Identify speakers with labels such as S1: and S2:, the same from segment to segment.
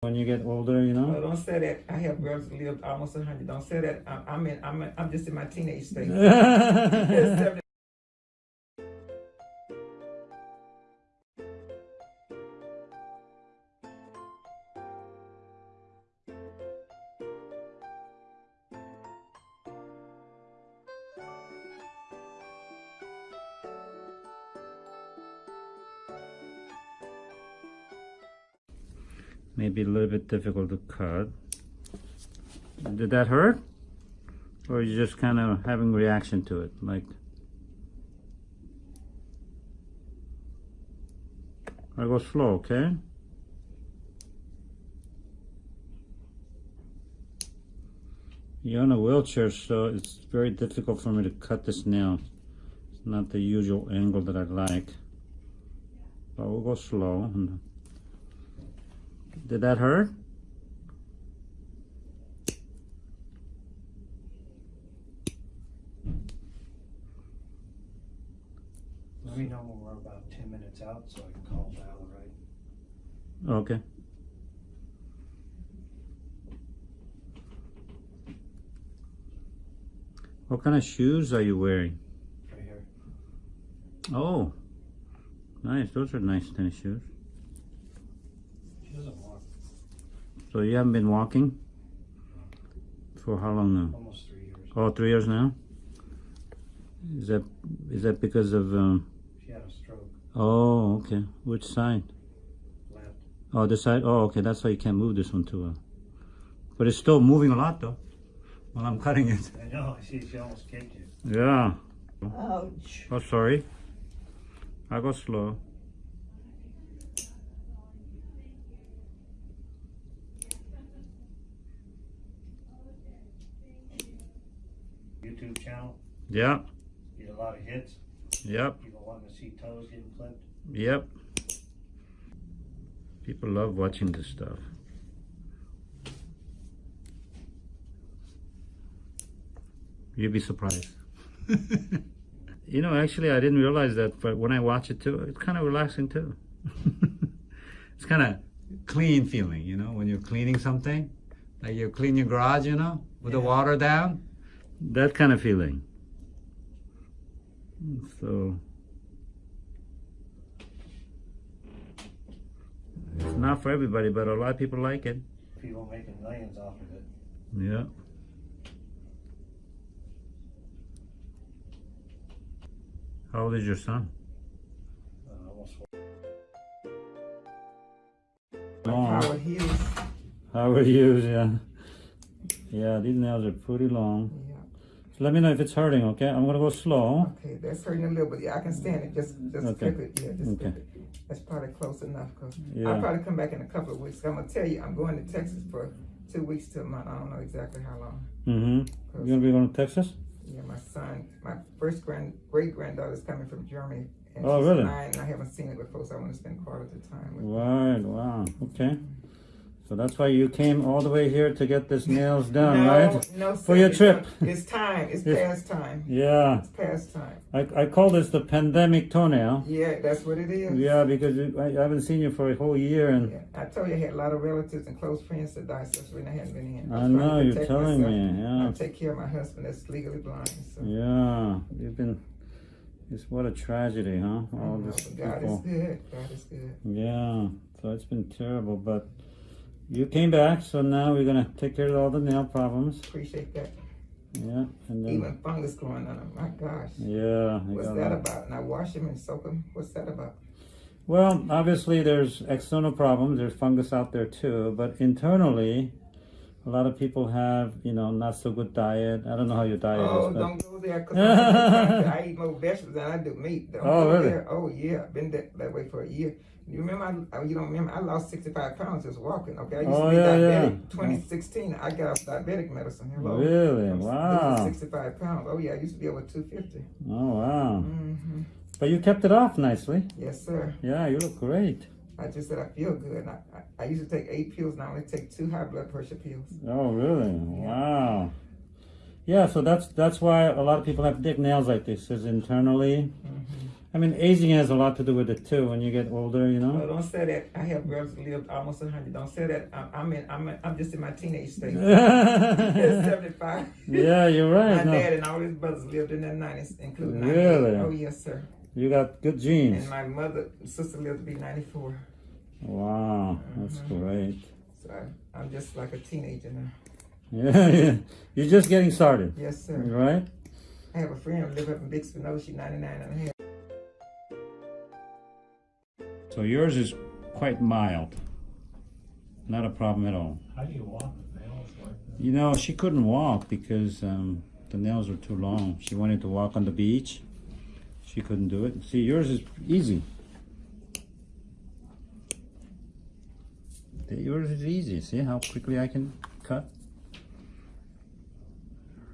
S1: when you get older, you
S2: Well,
S1: know?
S2: don't say that. I have girls that lived almost a hundred. Don't say that. I'm, I'm in. I'm. In, I'm just in my teenage stage.
S1: Maybe a little bit difficult to cut. Did that hurt? Or you just kind of having reaction to it? Like, I go slow, okay? You're in a wheelchair, so it's very difficult for me to cut this nail. It's not the usual angle that I like. But we'll go slow. Did that hurt?
S3: Let me know when we're about ten minutes out so I can call Val, right?
S1: Okay. What kind of shoes are you wearing?
S3: Right here.
S1: Oh, nice. Those are nice tennis shoes.
S3: She doesn't walk
S1: So you haven't been walking for how long now?
S3: almost three years.
S1: Oh, three years now. Is that is that because of? Um,
S3: She had a stroke
S1: oh, okay. Which side?
S3: left.
S1: Oh, this side. Oh, okay. That's why you can't move this one too well. But it's still moving a lot though. While I'm cutting it.
S3: I know, I see she almost kicked you.
S1: Yeah.
S2: Ouch.
S1: Oh, sorry. I go slow.
S3: Channel,
S1: Yep.
S3: get a lot of hits.
S1: Yep.
S3: People want to see toes getting clipped.
S1: Yep. People love watching this stuff. You'd be surprised. you know, actually, I didn't realize that, but when I watch it too, it's kind of relaxing too. it's kind of clean feeling, you know, when you're cleaning something, like you clean your garage, you know, with the water down, that kind of feeling. So. It's not for everybody, but a lot of people like it.
S3: People making millions off of it.
S1: Yeah. How old is your son?
S3: Uh, almost
S2: Howard Hughes.
S1: Howard Hughes, yeah. Yeah, these nails are pretty long.
S2: Yeah.
S1: Let me know if it's hurting, okay? I'm gonna go slow.
S2: Okay, that's hurting a little, but yeah, I can stand it. Just, just
S1: Okay.
S2: clip it. Yeah, just
S1: Okay.
S2: clip it. That's probably close enough. Cause
S1: Yeah.
S2: I'll probably come back in a couple of weeks. I'm gonna tell you, I'm going to Texas for two weeks to a month. I don't know exactly how long.
S1: Mm-hmm. You gonna be going to Texas?
S2: Yeah, my son, my first grand great granddaughter's coming from Germany. And
S1: Oh,
S2: she's
S1: really?
S2: Nine, and I haven't seen it before, so I want to spend quality time with her.
S1: Right, wow, okay. So that's why you came all the way here to get this nails done,
S2: no,
S1: right?
S2: No,
S1: For your trip.
S2: It's time. It's
S1: Yes.
S2: past time.
S1: Yeah,
S2: It's past time.
S1: I, I call this the pandemic toenail.
S2: Yeah, that's what it is.
S1: Yeah, because it, I, I haven't seen you for a whole year and
S2: Yeah, I told you I had a lot of relatives and close friends that died, so when I hadn't been in.
S1: I
S2: to
S1: know, you're telling
S2: myself.
S1: me, yeah.
S2: I take care of my husband that's legally blind. So.
S1: Yeah, you've been. It's what a tragedy, huh?
S2: I
S1: All
S2: know,
S1: this
S2: God is
S1: people.
S2: good. God is good.
S1: Yeah, so it's been terrible, but you came back, so now we're gonna take care of all the nail problems.
S2: Appreciate that.
S1: Yeah, and then
S2: Even fungus growing on them. My gosh.
S1: yeah.
S2: What's
S1: got
S2: that
S1: that.
S2: about? And I wash them and soak them. What's that about?
S1: Well, obviously there's external problems. There's fungus out there too, but internally, a lot of people have you know not so good diet. I don't know how your diet
S2: Oh,
S1: is, but
S2: don't go there. Cause I, I eat more vegetables than I do meat. Don't
S1: Oh,
S2: go
S1: really?
S2: There. Oh, yeah. I've been that, that way for a year. You remember? I, you don't remember? I lost 65 pounds just walking. Okay. I used
S1: Oh,
S2: to be
S1: yeah, yeah.
S2: 2016, I got off diabetic medicine. Hello.
S1: Really?
S2: I'm
S1: Wow.
S2: 65 pounds. Oh, yeah. I used to be over 250.
S1: oh wow.
S2: hmm
S1: But you kept it off nicely.
S2: Yes, sir.
S1: Yeah, you look great.
S2: I just said I feel good. I, I, I used to take eight pills. Now I only take two high blood pressure pills.
S1: Oh, really? Wow. Yeah, so that's that's why a lot of people have thick nails like this. Is internally, mm-hmm. I mean, aging has a lot to do with it too. When you get older, you
S2: No,
S1: know.
S2: don't say that. I have girls who lived almost hundred. Don't say that. I'm, I'm in. I'm. I'm just in my teenage stage.
S1: yeah, you're
S2: My
S1: right. No,
S2: dad and all his brothers lived in their nineties, including 98.
S1: Really?
S2: Oh yes, sir.
S1: You got good genes.
S2: And my mother, sister lived to be ninety-four.
S1: Wow, that's
S2: Mm-hmm.
S1: great.
S2: So I, I'm just like a teenager now.
S1: Yeah, yeah. You're just getting started,
S2: Yes, sir.
S1: right?
S2: I have a friend who live up in Big Spinoza. She's 99 and a half.
S1: So yours is quite mild. Not a problem at all.
S3: How do you walk with nails like that?
S1: You know, she couldn't walk because um, the nails were too long. She wanted to walk on the beach. She couldn't do it. See, yours is easy. Yours is easy. See how quickly I can cut?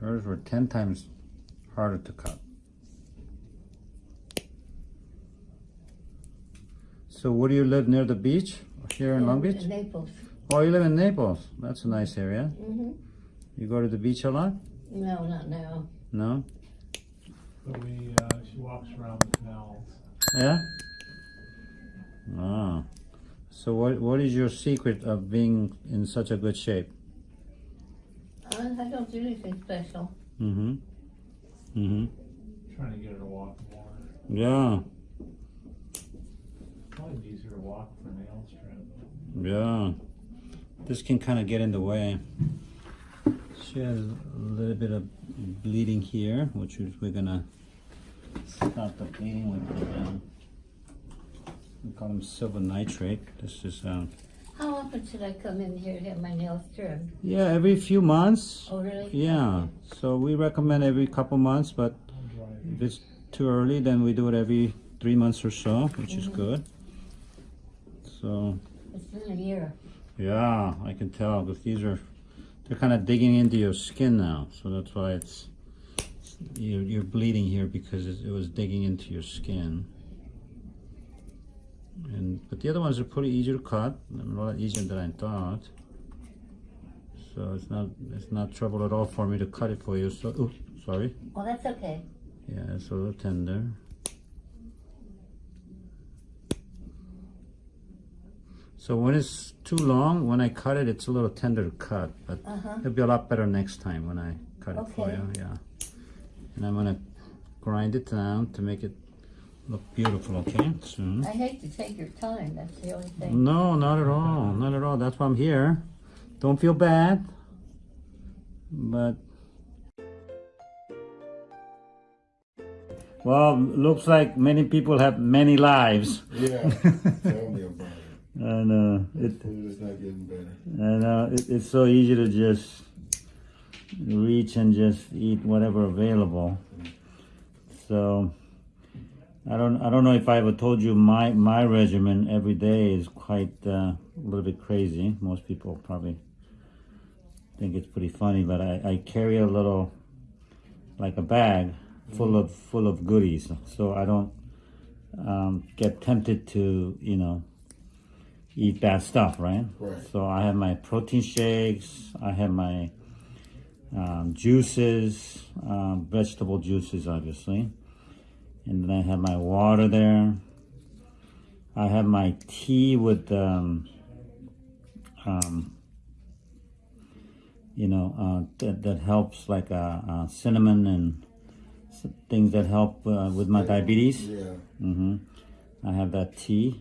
S1: Hers were 10 times harder to cut. So, where do you live near the beach? Here in Long Beach?
S4: In Naples.
S1: Oh, you live in Naples. That's a nice area.
S4: Mm -hmm.
S1: You go to the beach a lot?
S4: No, not now.
S1: No?
S3: But we, uh, she walks around the canals.
S1: Yeah? Ah. So what what is your secret of being in such a good shape?
S4: I, I don't do anything special.
S1: Mm-hmm. Mm-hmm.
S3: Trying to get her to walk more.
S1: Yeah.
S3: Probably easier to walk for nails trim.
S1: Yeah. This can kind of get in the way. She has a little bit of bleeding here, which is we're gonna stop the bleeding with um, we call them silver nitrate. This is um,
S4: How often should I come in here to have my nails trimmed?
S1: yeah, every few months.
S4: Oh, really?
S1: Yeah. So we recommend every couple months, but If it's too early, then we do it every three months or so, which is
S4: Mhm.
S1: good. So,
S4: It's been a year.
S1: yeah, I can tell because these are, they're kind of digging into your skin now. So that's why it's, you're, you're bleeding here because it, it was digging into your skin. And, but the other ones are pretty easy to cut, a lot easier than I thought. So it's not, it's not trouble at all for me to cut it for you. So, ooh, sorry.
S4: Oh, that's okay.
S1: Yeah, it's a little tender. So when it's too long, when I cut it, it's a little tender to cut, but
S4: Uh-huh.
S1: it'll be a lot better next time when I cut it for you. Yeah, and I'm gonna grind it down to make it look beautiful. Okay, soon.
S4: I hate to take your time. That's the only thing.
S1: No, not at all, not at all. That's why I'm here. Don't feel bad, but. Well, looks like many people have many lives.
S5: Yeah, tell me about it.
S1: And uh, it,
S5: Food is not getting better.
S1: and uh, it, it's so easy to just reach and just eat whatever available. So I don't I don't know if I ever told you my my regimen every day is quite uh, a little bit crazy. Most people probably think it's pretty funny, but I, I carry a little like a bag full of full of goodies, so I don't um, get tempted to you know eat bad stuff, right?
S5: Right.
S1: So I have my protein shakes, I have my um, juices, um, vegetable juices, obviously, and then I have my water there. I have my tea with, um, um, you know, uh, that, that helps like uh, uh, cinnamon and things that help uh, with my diabetes.
S5: Yeah.
S1: hmm I have that tea,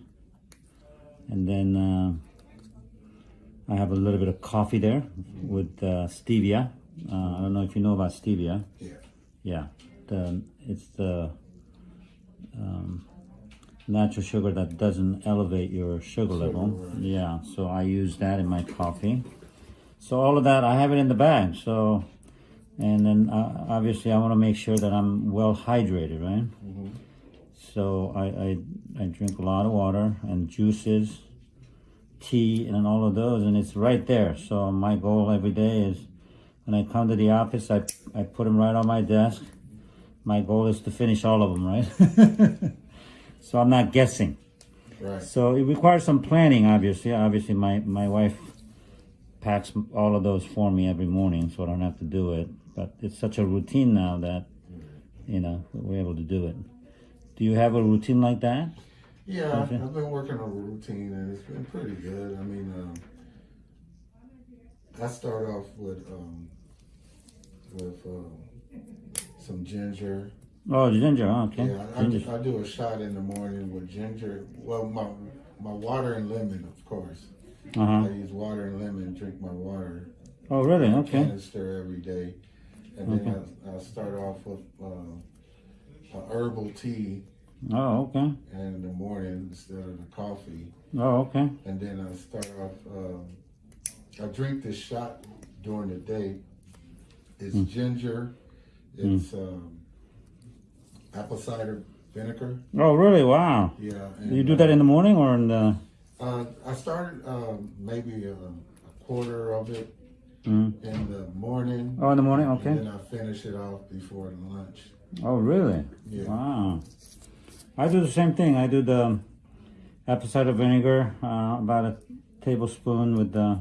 S1: and then uh, I have a little bit of coffee there with uh, stevia. Uh, I don't know if you know about stevia.
S5: Yeah.
S1: Yeah, the it's the um, natural sugar that doesn't elevate your sugar level.
S5: right.
S1: Yeah, so I use that in my coffee. So all of that I have it in the bag. So, and then uh, obviously I want to make sure that I'm well hydrated, right? So I, I I drink a lot of water and juices, tea, and all of those, and it's right there. So my goal every day is when I come to the office, I I put them right on my desk. My goal is to finish all of them, right? so I'm not guessing.
S5: Right.
S1: So it requires some planning, obviously. Obviously, my, my wife packs all of those for me every morning, so I don't have to do it. But it's such a routine now that, you know, we're able to do it. Do you have a routine like that?
S5: Yeah, I've been working on a routine and it's been pretty good. I mean, um, I start off with um, with um, some ginger.
S1: Oh, ginger. oh, Okay.
S5: Yeah, I,
S1: Ginger.
S5: I do a shot in the morning with ginger. Well, my my water and lemon, of course.
S1: Uh -huh.
S5: I use water and lemon. Drink my water.
S1: Oh, really? Okay.
S5: Canister every day, and then I, I start off with uh, a herbal tea
S1: Oh, okay.
S5: And in the morning instead of the coffee.
S1: Oh, okay.
S5: and then I start off. Um, I drink this shot during the day. It's ginger. It's um, apple cider vinegar.
S1: Oh, really? Wow.
S5: Yeah.
S1: You do that in the morning or in the?
S5: Uh, I started um, maybe a, a quarter of it
S1: Mm.
S5: in the morning.
S1: Oh, in the morning.
S5: And
S1: Okay.
S5: then I finish it off before lunch.
S1: Oh, really?
S5: Yeah.
S1: Wow. I do the same thing. I do the apple cider vinegar, uh, about a tablespoon with uh,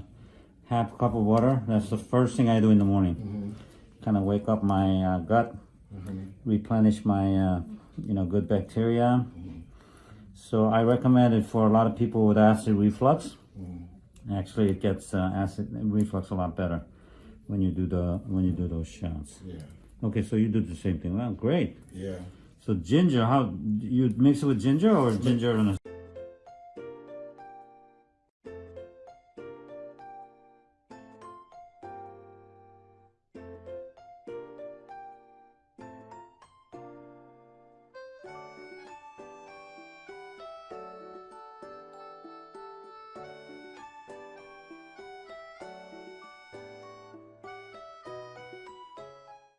S1: half a cup of water. That's the first thing I do in the morning.
S5: Mhm.
S1: Kind of wake up my uh, gut,
S5: Mhm.
S1: replenish my, uh, you know, good bacteria. So I recommend it for a lot of people with acid reflux.
S5: Mhm.
S1: Actually, it gets uh, acid reflux a lot better when you do the when you do those shots.
S5: Yeah.
S1: Okay, so you do the same thing. Well, great.
S5: Yeah.
S1: So ginger, how you mix it with ginger or ginger and a